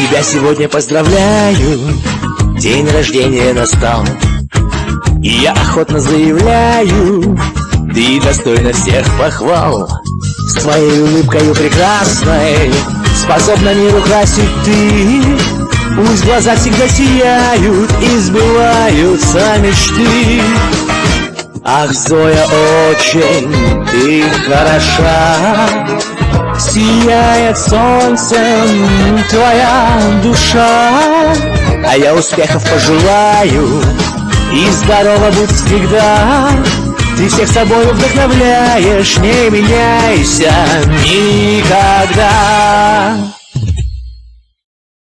Тебя сегодня поздравляю, день рождения настал И я охотно заявляю, ты достойна всех похвал. С твоей улыбкой прекрасной, способна мир украсить ты. Пусть глаза всегда сияют и сбываются мечты. Ах, Зоя, очень ты хороша Сияет солнцем твоя душа. А я успехов пожелаю И здорово будь всегда. Ты всех собой вдохновляешь Не меняйся никогда